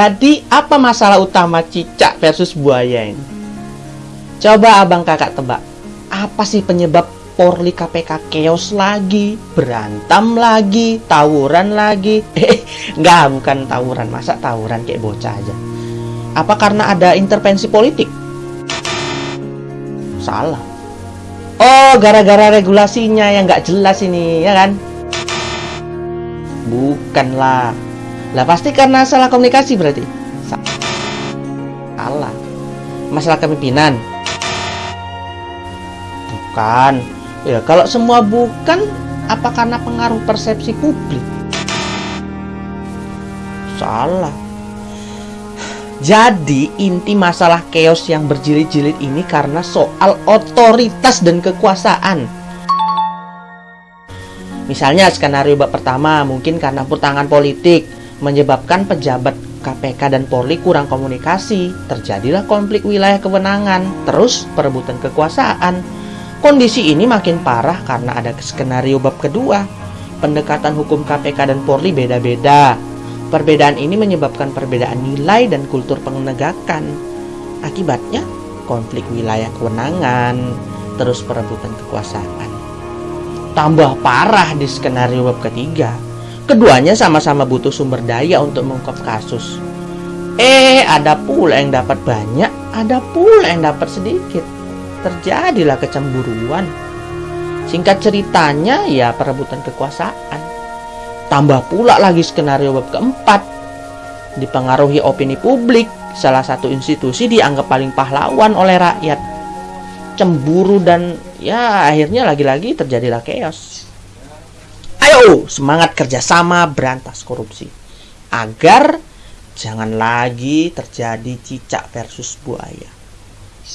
Jadi apa masalah utama cicak versus buaya ini? Coba abang kakak tebak. Apa sih penyebab Polri KPK chaos lagi, berantem lagi, tawuran lagi? Eh, enggak, bukan tawuran. Masa tawuran kayak bocah aja? Apa karena ada intervensi politik? Salah. Oh, gara-gara regulasinya yang nggak jelas ini, ya kan? Bukanlah. Lah pasti karena salah komunikasi berarti. Salah. Masalah kepemimpinan. Bukan. Ya, kalau semua bukan, apa karena pengaruh persepsi publik? Salah. Jadi inti masalah chaos yang berjilid-jilid ini karena soal otoritas dan kekuasaan. Misalnya skenario bab pertama mungkin karena pertangan politik menyebabkan pejabat KPK dan Polri kurang komunikasi, terjadilah konflik wilayah kewenangan, terus perebutan kekuasaan. Kondisi ini makin parah karena ada skenario bab kedua. Pendekatan hukum KPK dan Polri beda-beda. Perbedaan ini menyebabkan perbedaan nilai dan kultur penegakan. Akibatnya, konflik wilayah kewenangan, terus perebutan kekuasaan. Tambah parah di skenario bab ketiga. Keduanya sama-sama butuh sumber daya untuk mengungkap kasus. Eh, ada pula yang dapat banyak, ada pula yang dapat sedikit. Terjadilah kecemburuan. Singkat ceritanya, ya perebutan kekuasaan. Tambah pula lagi skenario bab keempat. Dipengaruhi opini publik, salah satu institusi dianggap paling pahlawan oleh rakyat. Cemburu dan ya akhirnya lagi-lagi terjadilah chaos. Ayo, semangat kerjasama berantas korupsi. Agar jangan lagi terjadi cicak versus buaya.